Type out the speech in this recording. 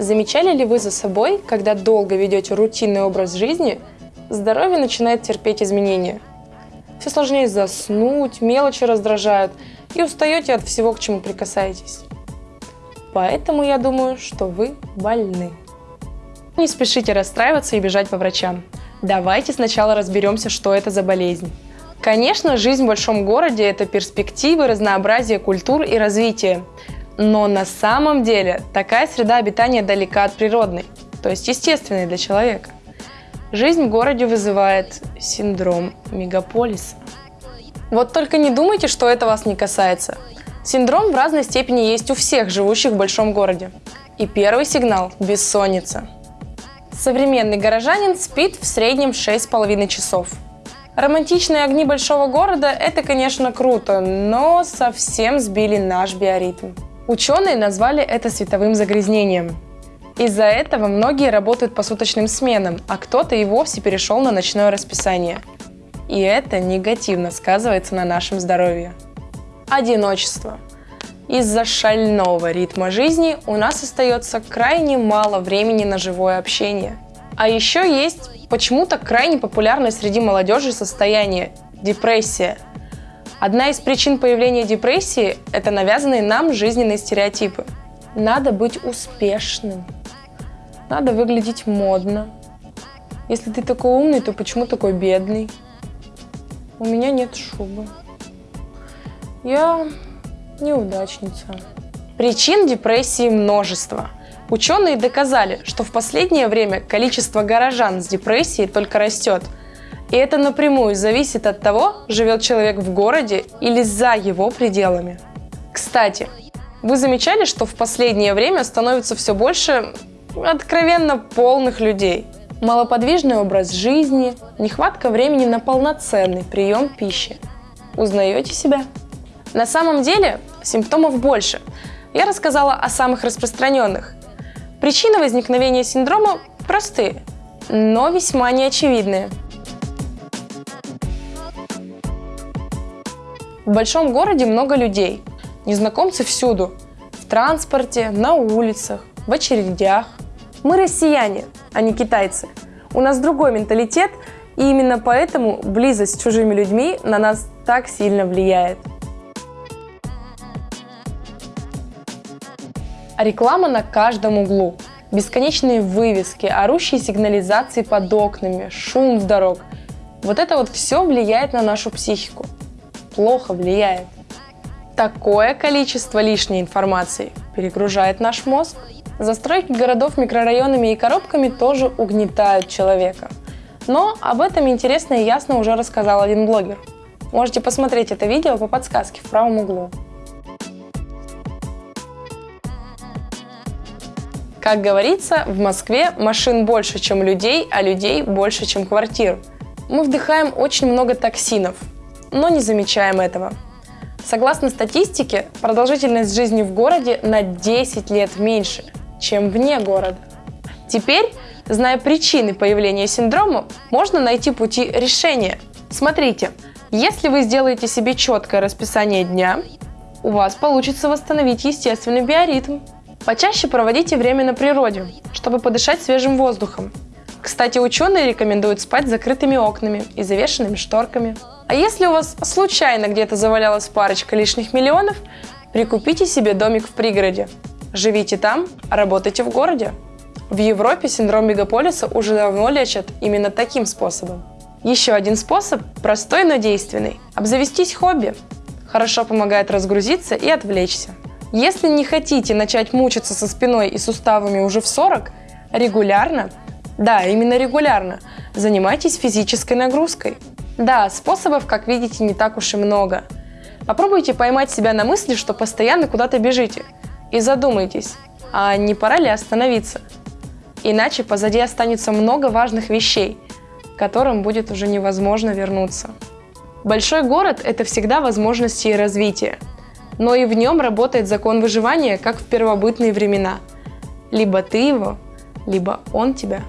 Замечали ли вы за собой, когда долго ведете рутинный образ жизни, здоровье начинает терпеть изменения? Все сложнее заснуть, мелочи раздражают и устаете от всего, к чему прикасаетесь. Поэтому я думаю, что вы больны. Не спешите расстраиваться и бежать по врачам. Давайте сначала разберемся, что это за болезнь. Конечно, жизнь в большом городе – это перспективы, разнообразие культур и развитие. Но на самом деле такая среда обитания далека от природной, то есть естественной для человека. Жизнь в городе вызывает синдром мегаполиса. Вот только не думайте, что это вас не касается. Синдром в разной степени есть у всех живущих в большом городе. И первый сигнал – бессонница. Современный горожанин спит в среднем 6,5 часов. Романтичные огни большого города – это, конечно, круто, но совсем сбили наш биоритм. Ученые назвали это световым загрязнением. Из-за этого многие работают по суточным сменам, а кто-то и вовсе перешел на ночное расписание. И это негативно сказывается на нашем здоровье. Одиночество. Из-за шального ритма жизни у нас остается крайне мало времени на живое общение. А еще есть почему-то крайне популярное среди молодежи состояние – депрессия – Одна из причин появления депрессии – это навязанные нам жизненные стереотипы. Надо быть успешным, надо выглядеть модно. Если ты такой умный, то почему такой бедный? У меня нет шубы. Я неудачница. Причин депрессии множество. Ученые доказали, что в последнее время количество горожан с депрессией только растет – и это напрямую зависит от того, живет человек в городе или за его пределами. Кстати, вы замечали, что в последнее время становится все больше откровенно полных людей? Малоподвижный образ жизни, нехватка времени на полноценный прием пищи. Узнаете себя? На самом деле симптомов больше. Я рассказала о самых распространенных. Причины возникновения синдрома простые, но весьма неочевидные. В большом городе много людей. Незнакомцы всюду. В транспорте, на улицах, в очередях. Мы россияне, а не китайцы. У нас другой менталитет, и именно поэтому близость с чужими людьми на нас так сильно влияет. Реклама на каждом углу. Бесконечные вывески, орущие сигнализации под окнами, шум с дорог. Вот это вот все влияет на нашу психику плохо влияет. Такое количество лишней информации перегружает наш мозг. Застройки городов микрорайонами и коробками тоже угнетают человека. Но об этом интересно и ясно уже рассказал один блогер. Можете посмотреть это видео по подсказке в правом углу. Как говорится, в Москве машин больше, чем людей, а людей больше, чем квартир. Мы вдыхаем очень много токсинов, но не замечаем этого. Согласно статистике, продолжительность жизни в городе на 10 лет меньше, чем вне города. Теперь, зная причины появления синдрома, можно найти пути решения. Смотрите, если вы сделаете себе четкое расписание дня, у вас получится восстановить естественный биоритм. Почаще проводите время на природе, чтобы подышать свежим воздухом. Кстати, ученые рекомендуют спать с закрытыми окнами и завешенными шторками. А если у вас случайно где-то завалялась парочка лишних миллионов, прикупите себе домик в пригороде. Живите там, работайте в городе. В Европе синдром мегаполиса уже давно лечат именно таким способом. Еще один способ, простой, но действенный – обзавестись хобби. Хорошо помогает разгрузиться и отвлечься. Если не хотите начать мучиться со спиной и суставами уже в 40, регулярно, да, именно регулярно, занимайтесь физической нагрузкой. Да, способов, как видите, не так уж и много. Попробуйте поймать себя на мысли, что постоянно куда-то бежите. И задумайтесь, а не пора ли остановиться? Иначе позади останется много важных вещей, к которым будет уже невозможно вернуться. Большой город – это всегда возможности и развитие. Но и в нем работает закон выживания, как в первобытные времена. Либо ты его, либо он тебя.